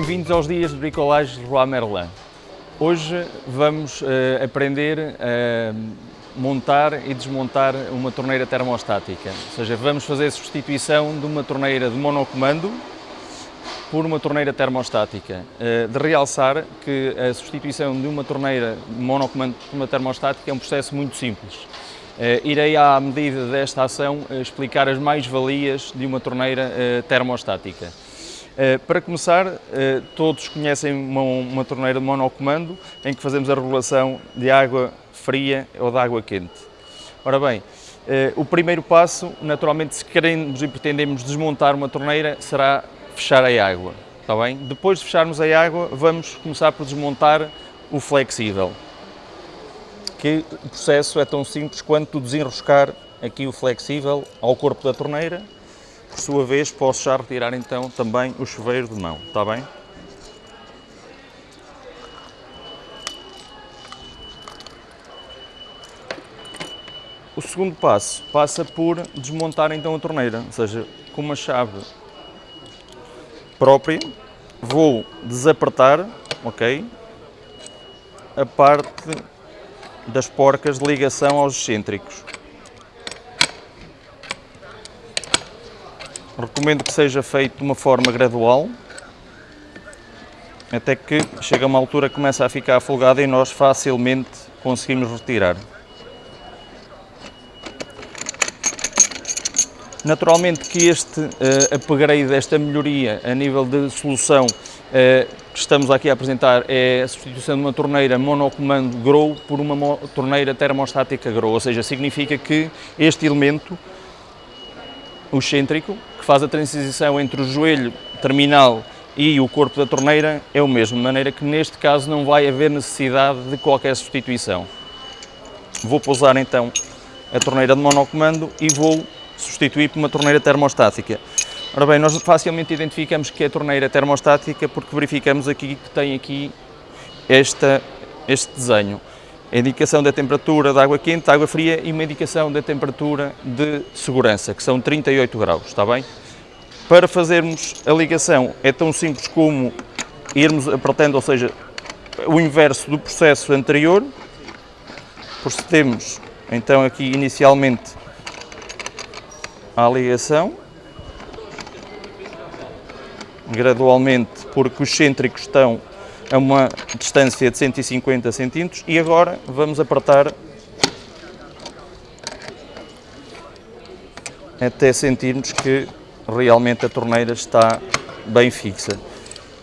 Bem-vindos aos dias de bricolagem Roi Merlin. Hoje vamos uh, aprender a montar e desmontar uma torneira termostática, ou seja, vamos fazer a substituição de uma torneira de monocomando por uma torneira termostática. Uh, de realçar que a substituição de uma torneira de monocomando por uma termostática é um processo muito simples. Uh, irei, à medida desta ação, explicar as mais-valias de uma torneira termostática. Eh, para começar, eh, todos conhecem uma, uma torneira de monocomando em que fazemos a regulação de água fria ou de água quente. Ora bem, eh, o primeiro passo, naturalmente, se queremos e pretendemos desmontar uma torneira, será fechar a água. Está bem? Depois de fecharmos a água, vamos começar por desmontar o flexível. Que o processo é tão simples quanto desenroscar aqui o flexível ao corpo da torneira por sua vez, posso já retirar então também o chuveiro de mão, está bem? O segundo passo passa por desmontar então a torneira, ou seja, com uma chave própria, vou desapertar, ok, a parte das porcas de ligação aos excêntricos. Recomendo que seja feito de uma forma gradual, até que chega uma altura que começa a ficar afogada e nós facilmente conseguimos retirar. Naturalmente que este uh, upgrade, esta melhoria a nível de solução uh, que estamos aqui a apresentar é a substituição de uma torneira monocomando Grow por uma torneira termostática Grow, ou seja, significa que este elemento, o excêntrico, que faz a transição entre o joelho terminal e o corpo da torneira é o mesmo, de maneira que neste caso não vai haver necessidade de qualquer substituição. Vou pousar então a torneira de monocomando e vou substituir por uma torneira termostática. Ora bem, nós facilmente identificamos que é torneira termostática porque verificamos aqui que tem aqui esta, este desenho a indicação da temperatura da água quente, da água fria e uma indicação da temperatura de segurança, que são 38 graus, está bem? Para fazermos a ligação é tão simples como irmos apertando, ou seja, o inverso do processo anterior, procedemos então aqui inicialmente à ligação, gradualmente, porque os cêntricos estão a uma distância de 150 centímetros e agora vamos apertar até sentirmos que realmente a torneira está bem fixa.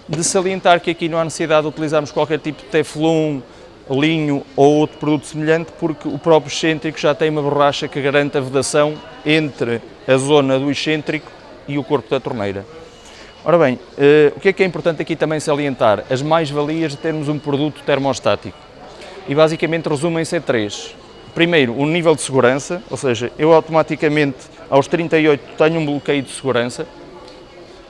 De salientar que aqui não há necessidade de utilizarmos qualquer tipo de teflon, linho ou outro produto semelhante, porque o próprio excêntrico já tem uma borracha que garante a vedação entre a zona do excêntrico e o corpo da torneira. Ora bem, uh, o que é que é importante aqui também salientar? As mais-valias de termos um produto termostático. E basicamente resumem-se em três. Primeiro, o nível de segurança, ou seja, eu automaticamente aos 38 tenho um bloqueio de segurança,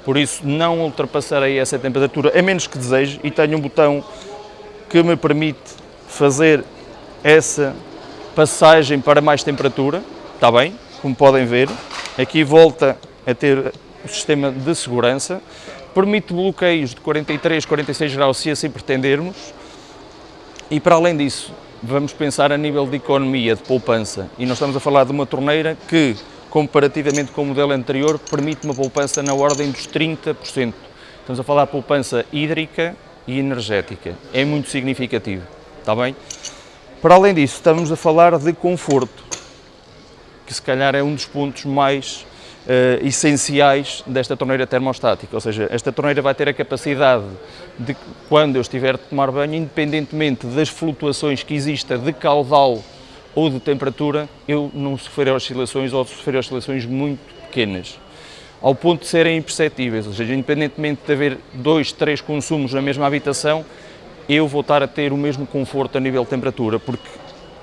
por isso não ultrapassarei essa temperatura, a menos que deseje, e tenho um botão que me permite fazer essa passagem para mais temperatura, está bem, como podem ver, aqui volta a ter o sistema de segurança, permite bloqueios de 43, 46 graus se assim pretendermos e para além disso vamos pensar a nível de economia, de poupança e nós estamos a falar de uma torneira que comparativamente com o modelo anterior permite uma poupança na ordem dos 30%. Estamos a falar de poupança hídrica e energética, é muito significativo, está bem? Para além disso estamos a falar de conforto, que se calhar é um dos pontos mais uh, essenciais desta torneira termostática, ou seja, esta torneira vai ter a capacidade de, quando eu estiver a tomar banho, independentemente das flutuações que exista de caudal ou de temperatura, eu não sofrer oscilações ou sofrer oscilações muito pequenas, ao ponto de serem imperceptíveis, ou seja, independentemente de haver dois, três consumos na mesma habitação, eu vou estar a ter o mesmo conforto a nível de temperatura, porque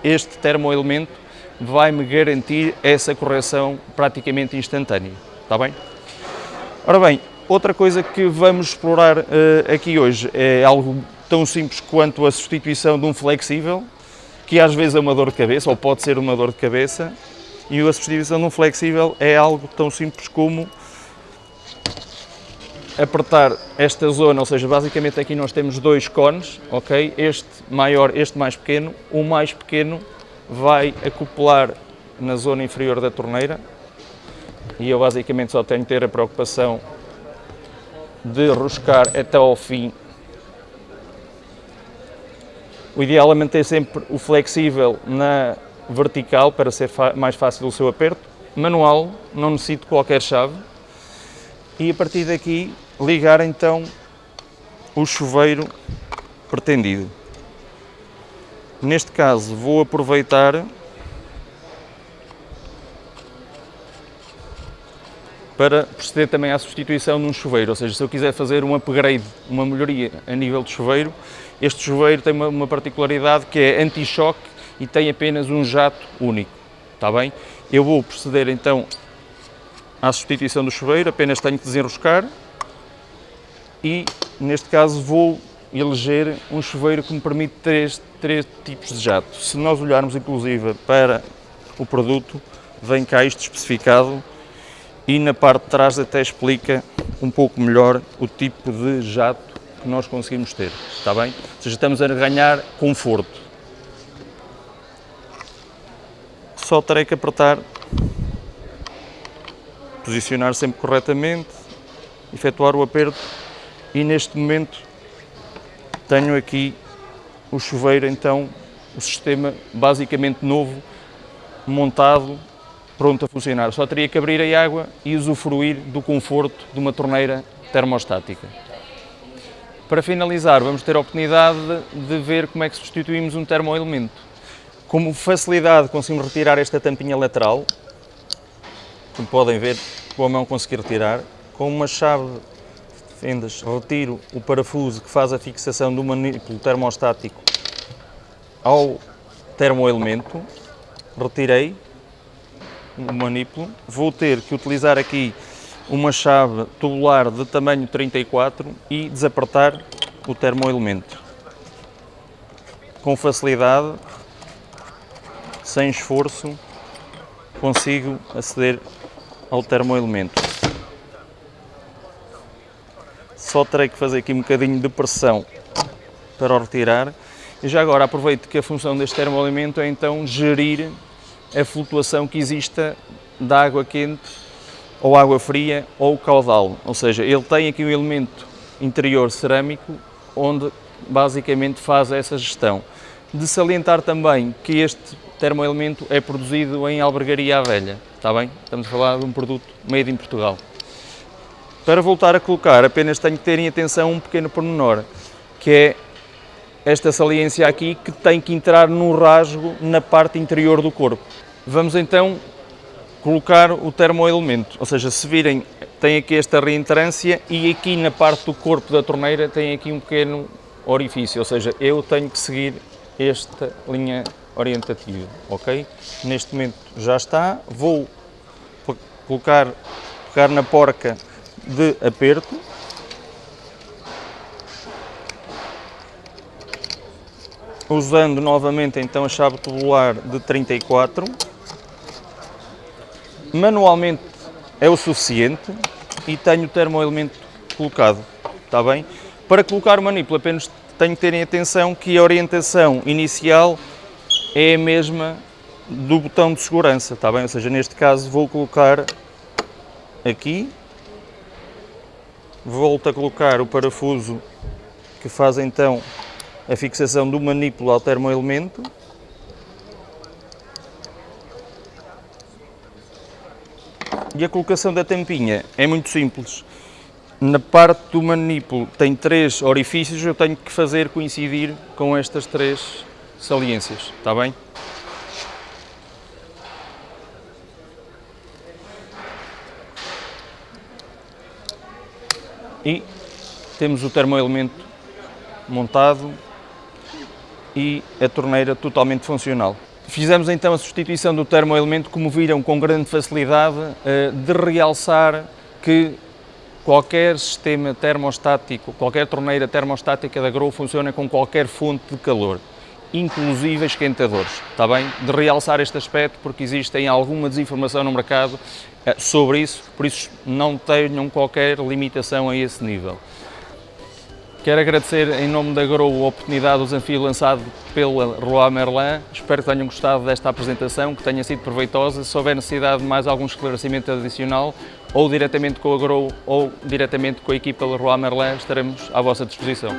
este termoelemento vai-me garantir essa correção praticamente instantânea, está bem? Ora bem, outra coisa que vamos explorar uh, aqui hoje é algo tão simples quanto a substituição de um flexível, que às vezes é uma dor de cabeça, ou pode ser uma dor de cabeça, e a substituição de um flexível é algo tão simples como apertar esta zona, ou seja, basicamente aqui nós temos dois cones, ok? Este maior, este mais pequeno, o mais pequeno vai acoplar na zona inferior da torneira e eu basicamente só tenho que ter a preocupação de roscar até ao fim. O ideal é manter sempre o flexível na vertical para ser mais fácil o seu aperto. Manual, não necessito qualquer chave. E a partir daqui ligar então o chuveiro pretendido. Neste caso vou aproveitar para proceder também à substituição de um chuveiro, ou seja, se eu quiser fazer um upgrade, uma melhoria a nível de chuveiro, este chuveiro tem uma, uma particularidade que é anti-choque e tem apenas um jato único, está bem? Eu vou proceder então à substituição do chuveiro, apenas tenho que desenroscar. E neste caso vou eleger um chuveiro que me permite três, três tipos de jato. Se nós olharmos inclusive para o produto, vem cá isto especificado e na parte de trás até explica um pouco melhor o tipo de jato que nós conseguimos ter, está bem? Ou seja, estamos a ganhar conforto. Só terei que apertar, posicionar sempre corretamente, efetuar o aperto e neste momento tenho aqui o chuveiro, então o sistema basicamente novo, montado pronto a funcionar. Só teria que abrir a água e usufruir do conforto de uma torneira termostática. Para finalizar, vamos ter a oportunidade de ver como é que substituímos um termoelemento. Como facilidade conseguimos retirar esta tampinha lateral, como podem ver, com a mão conseguir retirar, com uma chave fendas retiro o parafuso que faz a fixação do manípulo termostático ao termoelemento, retirei o manípulo. Vou ter que utilizar aqui uma chave tubular de tamanho 34 e desapertar o termoelemento. Com facilidade, sem esforço, consigo aceder ao termoelemento. Só terei que fazer aqui um bocadinho de pressão para o retirar. E já agora aproveito que a função deste termoelemento é então gerir a flutuação que exista da água quente ou água fria ou caudal, ou seja, ele tem aqui um elemento interior cerâmico onde basicamente faz essa gestão. De salientar também que este termoelemento é produzido em albergaria à velha, está bem? Estamos a falar de um produto made in Portugal. Para voltar a colocar, apenas tenho que ter em atenção um pequeno pormenor, que é esta saliência aqui que tem que entrar no rasgo na parte interior do corpo. Vamos então colocar o termoelemento, ou seja, se virem, tem aqui esta reentrância e aqui na parte do corpo da torneira tem aqui um pequeno orifício, ou seja, eu tenho que seguir esta linha orientativa, ok? Neste momento já está, vou colocar, pegar na porca de aperto, usando novamente então a chave tubular de 34, manualmente é o suficiente e tenho o termoelemento colocado, está bem? Para colocar o manípulo apenas tenho que ter em atenção que a orientação inicial é a mesma do botão de segurança, está bem? Ou seja, neste caso vou colocar aqui, volto a colocar o parafuso que faz então a fixação do manípulo ao termoelemento E a colocação da tampinha é muito simples. Na parte do manípulo tem três orifícios, eu tenho que fazer coincidir com estas três saliências, está bem? E temos o termoelemento montado e a torneira totalmente funcional. Fizemos então a substituição do termoelemento, como viram, com grande facilidade, eh, de realçar que qualquer sistema termostático, qualquer torneira termostática da Grow funciona com qualquer fonte de calor. Inclusive esquentadores, está bem? De realçar este aspecto porque existem alguma desinformação no mercado eh, sobre isso, por isso não tenham qualquer limitação a esse nível. Quero agradecer em nome da Grow a oportunidade do desafio lançado pela Roi Merlin. Espero que tenham gostado desta apresentação, que tenha sido proveitosa. Se houver necessidade de mais algum esclarecimento adicional, ou diretamente com a Grow ou diretamente com a equipa da Roi Merlin, estaremos à vossa disposição.